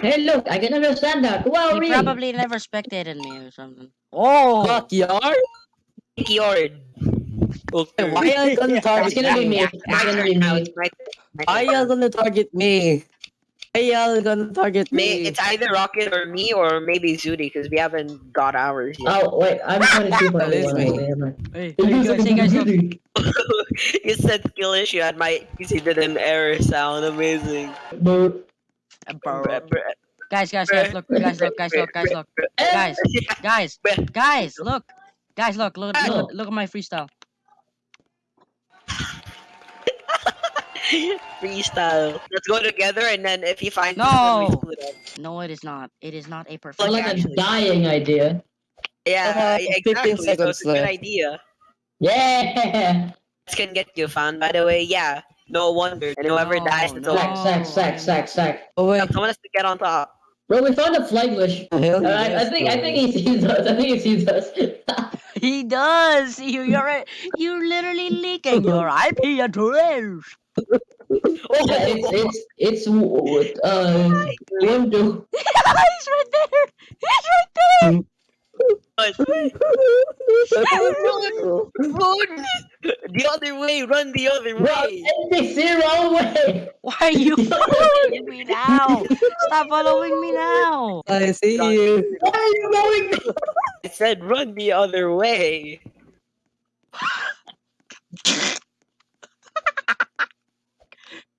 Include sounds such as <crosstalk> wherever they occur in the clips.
Hey, look, I can understand that. Wow, He really? probably never spectated me or something. Oh! Backyard? Backyard. Okay. Why are you gonna It's target gonna be me? me. It's gonna be me. it's my my Why turn. y'all gonna target me? Why y'all gonna target May, me? it's either Rocket or me or maybe Zudi because we haven't got ours yet. Oh, wait, I'm 22 to That is everyone. me. Okay, never mind. Hey, hey guys, hey guys, look. <laughs> you said skill issue and my PC did an error sound. Amazing. Boo. Bro. Bruh, bruh, Guys, guys, guys, look, guys, look, guys, look, guys, look, guys, <laughs> guys, guys, look, guys, look, look, look, look at my freestyle. Freestyle. Let's go together and then if he finds No. us, then we split up. No, it is not. It is not a Sounds perfect. like a dying idea. Yeah, Uh, exactly. So it's a good idea. Yeah! This can get you found, by the way. Yeah. No wonder. And whoever No, dies, it's no. over. Sack, sack, sack, sack, sack. Oh wait. Someone has to get on top. Bro, we found a flight glitch. Uh, I, I think I think he sees us. I think he sees us. <laughs> He does. You, you're, you're literally leaking your IP address. <laughs> yeah, it's it's it's uh <laughs> one two. He's right there. He's right there. Run! The other way, run the other Bro, way. NPC wrong way. Why are you <laughs> following me now? Stop following me now. I see you. Why are you going? I said run the other way. <laughs>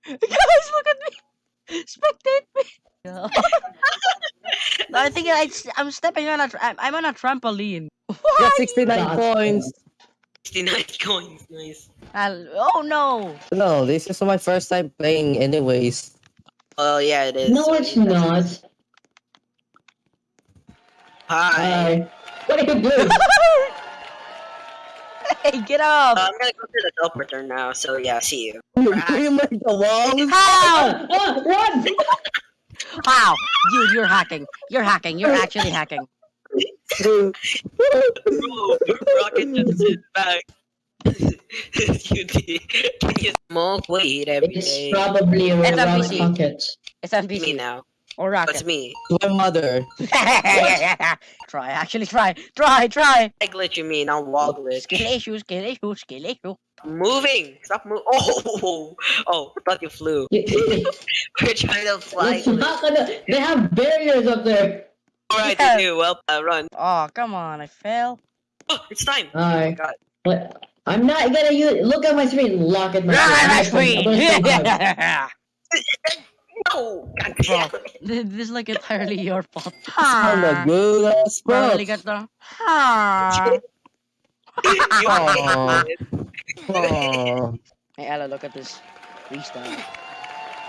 Guys, look at me. Spectate me. <laughs> no, I think I, I'm stepping on a. Tra- I'm, I'm on a trampoline. Got 69 That's points. 69 <laughs> coins, nice. I'll- oh no. No, this is my first time playing anyways. Oh yeah, it is. No, it's not. Hi. Hi. What are you doing? <laughs> hey, get up. Uh, I'm gonna go to the teleporter now, so yeah, see you. You you make the walls? How? Ah, run! How? Dude, you're hacking. You're hacking. You're actually hacking. Bro, Rocket just sit back. you need, can you smoke weed every It's day? probably It's a around PC. pockets. It's me now. or That's rocket. me. My mother. <laughs> try. Actually, try. Try. Try. I glitch you mean, I'll wall glitch. Skill issue. Skill issue. Skill issue. Moving! Stop moving. Oh! <laughs> Oh, I thought you flew. You- <laughs> you- We're trying to fly. It's not gonna. They have barriers up there. Alright, Yeah. you do. Well, uh, run. Oh, come on. I fell. Oh, it's time. Oh my Alright. god. But I'm not gonna use. Look at my screen. Lock at my screen. I'm that's gonna- I'm gonna free. stop out. No! God damn it. <laughs> This this is like entirely your fault. <laughs> I'm a <laughs> good ass bro. Probably got the. Ha. You Aw. hate it. Oh. Hey, Ella, look at this freestyle.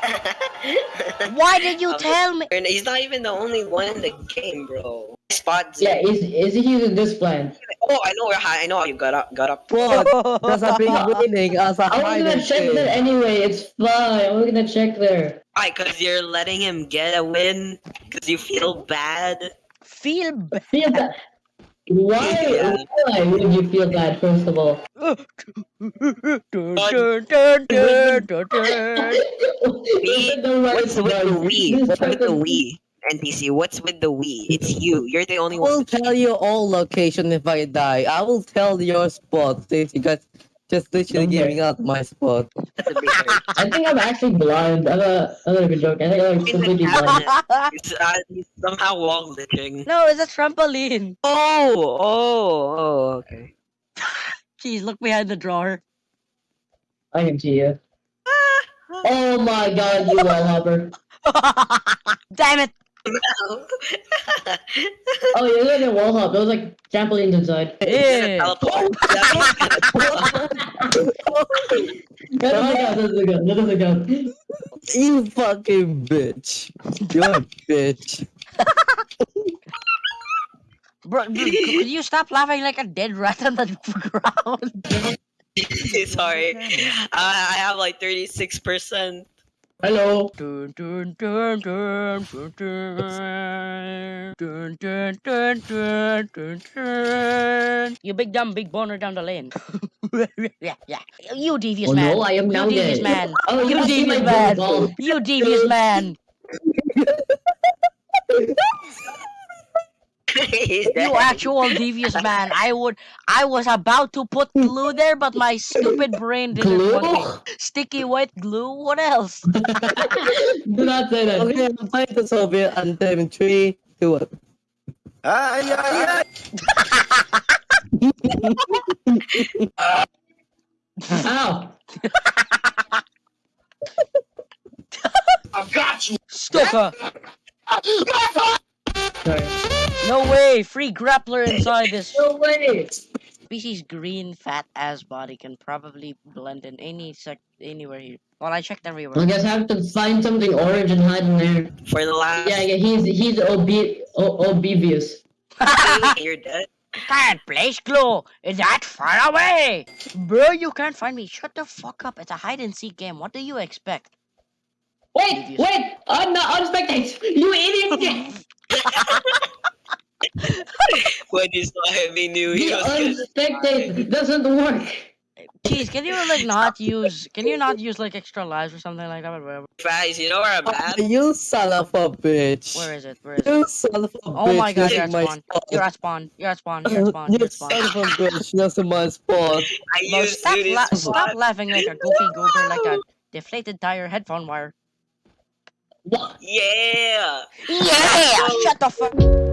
<laughs> Why did you tell me? He's not even the only one in the game, bro. Spot Yeah, is is he using this plan? Oh, I know where I know how you got up. Got up. What? Because <laughs> I've been winning as a I was gonna check that anyway. It's fine. I'm gonna check there. Why? Cause you're letting him get a win. Cause you feel bad. Feel bad. Feel bad. Why? Why would you feel bad? First of all. What's with the Wii? What's with the Wii? NPC, what's with the Wii? It's you. You're the only one. I will tell you all location if I die. I will tell your spot since you guys just literally Okay. giving out my spot. <laughs> That's a big hurt. I think I'm actually blind. I'm a, I'm not even joking. I think I'm completely blind. It's, uh, he's somehow wall glitching. no, it's a trampoline. Oh, oh, oh, okay. <laughs> Jeez, look behind the drawer. I can see you. Oh my god, you wall hopper. <laughs> Damn it! Oh, yeah, look at wall hop. There was like trampolines inside. Yeah. Teleport. That doesn't count. That doesn't count. That doesn't. You fucking bitch. You're a bitch. Bro, bro, could you stop laughing like a dead rat on the ground? <laughs> Sorry. Uh, I have like 36%. Hello. You big dumb big boner down the lane. yeah, yeah. You devious man. No, I am you now devious dead. man. Oh, you, you devious man. You devious man. <laughs> You actual devious man. I would I was about to put glue there, but my stupid brain didn't Glue? want me. Sticky white glue? What else? <laughs> Do not say that. Okay, I'm playing the Soviet anthem in three, two, one. Ay, ay, ay. <laughs> Ow! I've got you. Stucker! Sorry. No way! Free grappler inside this <laughs> No way! species green fat ass body can probably blend in any sec anywhere here. Well I checked everywhere. I guess I have to find something orange and hide in there. For the last Yeah, yeah, he's he's obe- o- oblivious. <laughs> you're dead. Can't place glue! Is that far away? Bro, you can't find me. Shut the fuck up. It's a hide and seek game. What do you expect? Wait, Devious. wait! I'm not on spectate! You idiot! <laughs> <laughs> When you saw him, he knew he The was gonna doesn't work. Jeez, can you like not use can you not use like extra lives or something like that? But whatever. Guys, you know where I'm at? You son of a bitch. Where is it? Where is it? You son of a bitch. Oh my god, you're at my spawn. spot. You're at spawn. You're at spawn. You're at spawn. You're at spawn. You're at of spawn. a bitch. Using my spot. <laughs> I Bro, used stop, to la- this stop laughing like a goofy goober, like a deflated tire headphone wire. What? Yeah. Yeah! Shut the fuck